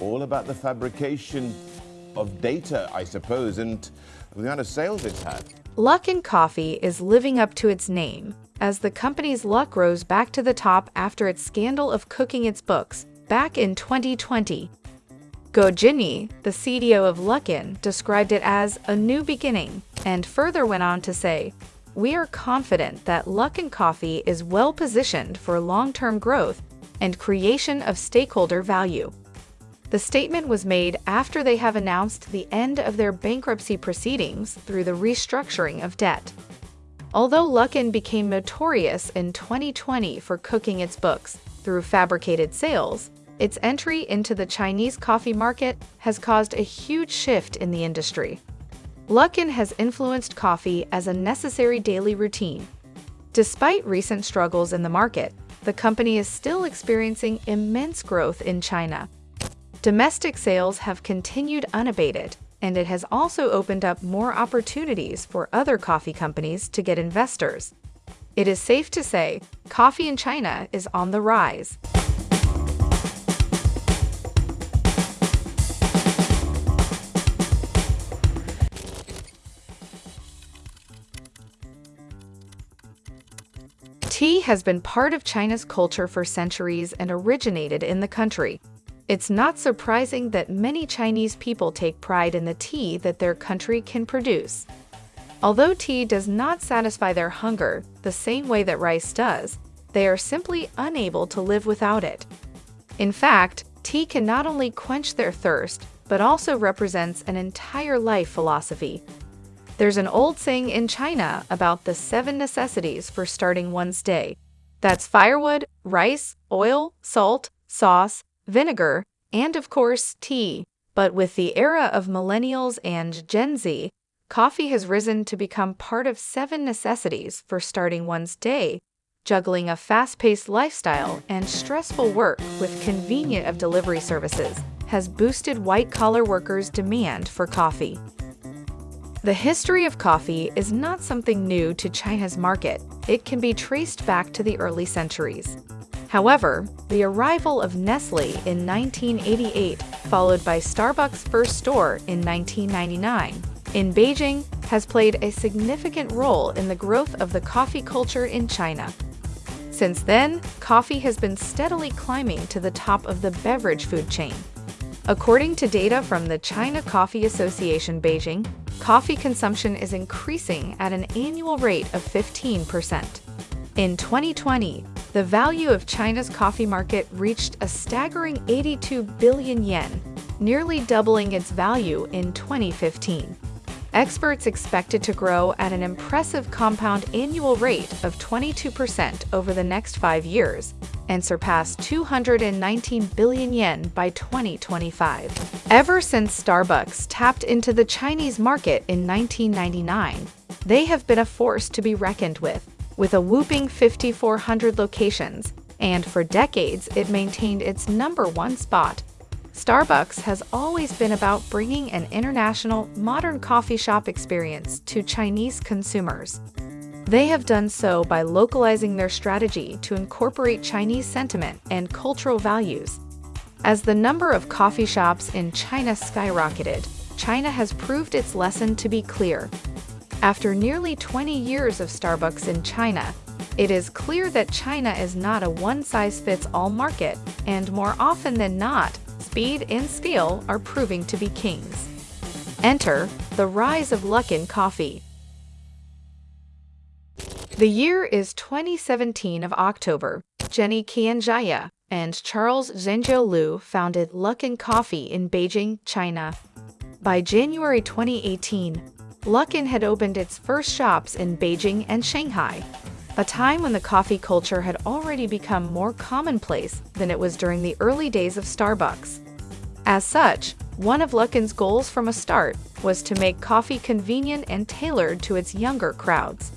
all about the fabrication of data, I suppose, and the kind of sales it's had. Luckin Coffee is living up to its name, as the company's luck rose back to the top after its scandal of cooking its books back in 2020. Guo Jinyi, the CDO of Luckin, described it as a new beginning and further went on to say, We are confident that Luckin Coffee is well positioned for long term growth and creation of stakeholder value. The statement was made after they have announced the end of their bankruptcy proceedings through the restructuring of debt. Although Luckin became notorious in 2020 for cooking its books through fabricated sales, its entry into the Chinese coffee market has caused a huge shift in the industry. Luckin has influenced coffee as a necessary daily routine. Despite recent struggles in the market, the company is still experiencing immense growth in China. Domestic sales have continued unabated, and it has also opened up more opportunities for other coffee companies to get investors. It is safe to say, coffee in China is on the rise. Tea has been part of China's culture for centuries and originated in the country. It's not surprising that many Chinese people take pride in the tea that their country can produce. Although tea does not satisfy their hunger the same way that rice does, they are simply unable to live without it. In fact, tea can not only quench their thirst, but also represents an entire life philosophy there's an old saying in China about the seven necessities for starting one's day. That's firewood, rice, oil, salt, sauce, vinegar, and of course, tea. But with the era of millennials and Gen Z, coffee has risen to become part of seven necessities for starting one's day. Juggling a fast paced lifestyle and stressful work with convenient of delivery services has boosted white collar workers' demand for coffee. The history of coffee is not something new to China's market. It can be traced back to the early centuries. However, the arrival of Nestle in 1988, followed by Starbucks' first store in 1999, in Beijing, has played a significant role in the growth of the coffee culture in China. Since then, coffee has been steadily climbing to the top of the beverage food chain. According to data from the China Coffee Association Beijing, coffee consumption is increasing at an annual rate of 15%. In 2020, the value of China's coffee market reached a staggering 82 billion yen, nearly doubling its value in 2015 experts expect it to grow at an impressive compound annual rate of 22% over the next five years and surpass 219 billion yen by 2025. Ever since Starbucks tapped into the Chinese market in 1999, they have been a force to be reckoned with, with a whooping 5,400 locations, and for decades it maintained its number one spot Starbucks has always been about bringing an international, modern coffee shop experience to Chinese consumers. They have done so by localizing their strategy to incorporate Chinese sentiment and cultural values. As the number of coffee shops in China skyrocketed, China has proved its lesson to be clear. After nearly 20 years of Starbucks in China, it is clear that China is not a one size fits all market, and more often than not, speed and scale are proving to be kings. Enter the rise of Luckin Coffee. The year is 2017 of October. Jenny Qianjia and Charles Zhenjiu Liu founded Luckin Coffee in Beijing, China. By January 2018, Luckin had opened its first shops in Beijing and Shanghai, a time when the coffee culture had already become more commonplace than it was during the early days of Starbucks. As such, one of Luckin's goals from a start was to make coffee convenient and tailored to its younger crowds.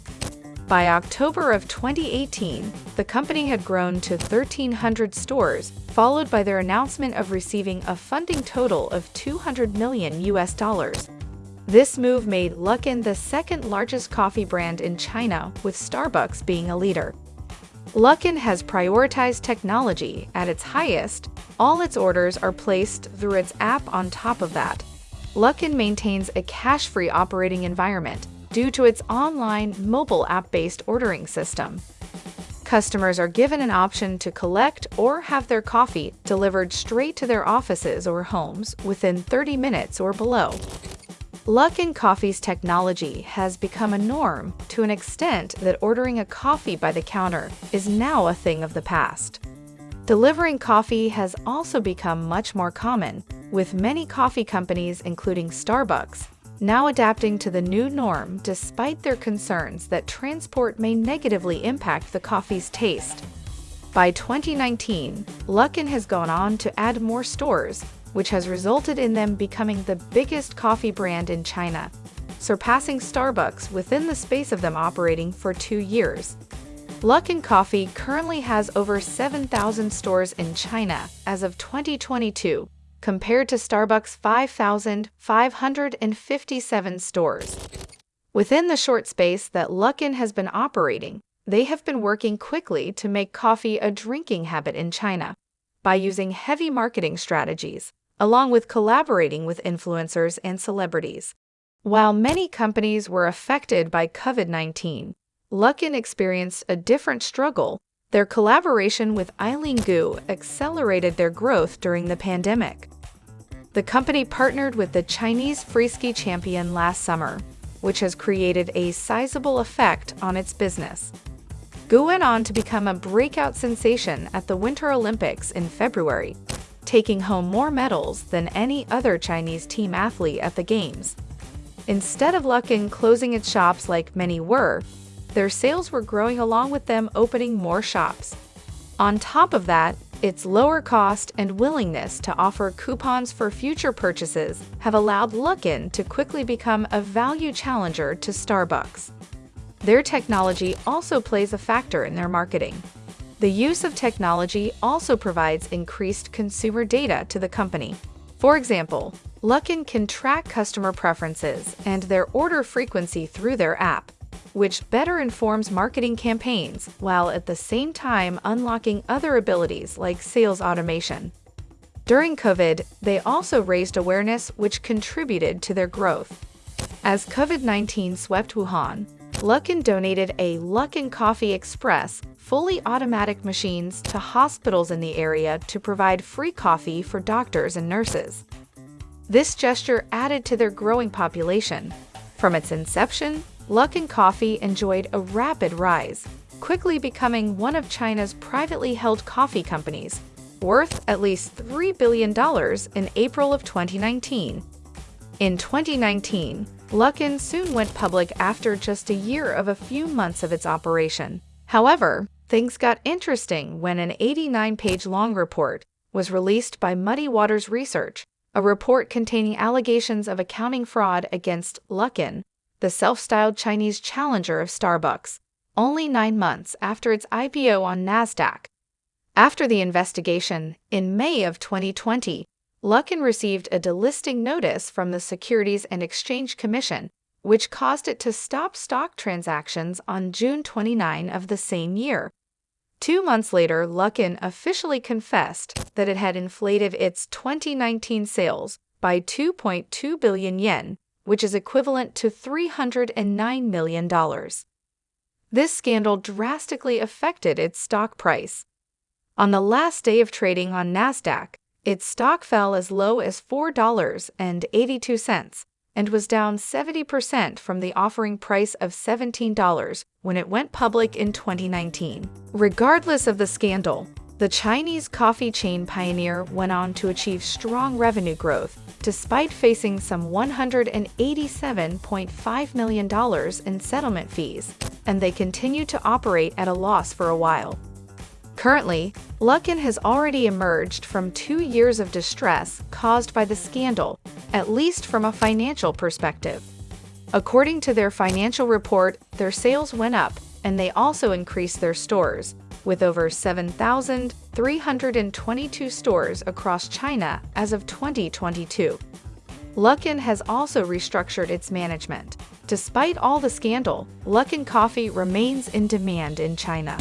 By October of 2018, the company had grown to 1,300 stores, followed by their announcement of receiving a funding total of 200 million US dollars. This move made Luckin the second largest coffee brand in China, with Starbucks being a leader. Luckin has prioritized technology at its highest. All its orders are placed through its app on top of that. Luckin maintains a cash-free operating environment due to its online mobile app-based ordering system. Customers are given an option to collect or have their coffee delivered straight to their offices or homes within 30 minutes or below. Luckin Coffee's technology has become a norm to an extent that ordering a coffee by the counter is now a thing of the past. Delivering coffee has also become much more common, with many coffee companies, including Starbucks, now adapting to the new norm despite their concerns that transport may negatively impact the coffee's taste. By 2019, Luckin has gone on to add more stores, which has resulted in them becoming the biggest coffee brand in China, surpassing Starbucks within the space of them operating for two years. Luckin Coffee currently has over 7,000 stores in China as of 2022, compared to Starbucks' 5,557 stores. Within the short space that Luckin has been operating, they have been working quickly to make coffee a drinking habit in China by using heavy marketing strategies, along with collaborating with influencers and celebrities. While many companies were affected by COVID 19, Luckin experienced a different struggle their collaboration with Eileen Gu accelerated their growth during the pandemic. The company partnered with the Chinese freeski champion last summer, which has created a sizable effect on its business. Gu went on to become a breakout sensation at the Winter Olympics in February, taking home more medals than any other Chinese team athlete at the Games. Instead of Luckin closing its shops like many were, their sales were growing along with them opening more shops. On top of that, its lower cost and willingness to offer coupons for future purchases have allowed Luckin to quickly become a value challenger to Starbucks. Their technology also plays a factor in their marketing. The use of technology also provides increased consumer data to the company. For example, Luckin can track customer preferences and their order frequency through their app, which better informs marketing campaigns while at the same time unlocking other abilities like sales automation. During COVID, they also raised awareness which contributed to their growth. As COVID-19 swept Wuhan, Luckin donated a Luckin Coffee Express fully automatic machines to hospitals in the area to provide free coffee for doctors and nurses. This gesture added to their growing population. From its inception, Luck Luckin Coffee enjoyed a rapid rise, quickly becoming one of China's privately held coffee companies, worth at least $3 billion in April of 2019. In 2019, Luckin soon went public after just a year of a few months of its operation. However, things got interesting when an 89-page long report was released by Muddy Waters Research, a report containing allegations of accounting fraud against Luckin the self-styled Chinese challenger of Starbucks, only nine months after its IPO on NASDAQ. After the investigation, in May of 2020, Luckin received a delisting notice from the Securities and Exchange Commission, which caused it to stop stock transactions on June 29 of the same year. Two months later, Luckin officially confessed that it had inflated its 2019 sales by 2.2 billion yen which is equivalent to $309 million. This scandal drastically affected its stock price. On the last day of trading on NASDAQ, its stock fell as low as $4.82 and was down 70% from the offering price of $17 when it went public in 2019. Regardless of the scandal, the Chinese coffee chain pioneer went on to achieve strong revenue growth despite facing some $187.5 million in settlement fees, and they continued to operate at a loss for a while. Currently, Luckin has already emerged from two years of distress caused by the scandal, at least from a financial perspective. According to their financial report, their sales went up, and they also increased their stores, with over 7,322 stores across China as of 2022. Luckin has also restructured its management. Despite all the scandal, Luckin Coffee remains in demand in China.